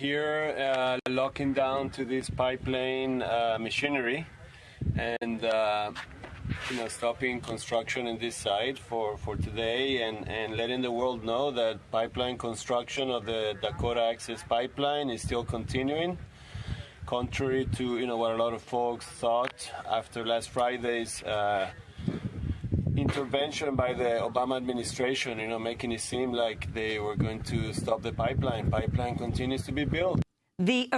here uh, locking down to this pipeline uh, machinery and uh, you know stopping construction in this site for, for today and, and letting the world know that pipeline construction of the Dakota Access Pipeline is still continuing. Contrary to you know what a lot of folks thought after last Friday's uh, intervention by the Obama administration, you know, making it seem like they were going to stop the pipeline. Pipeline continues to be built. The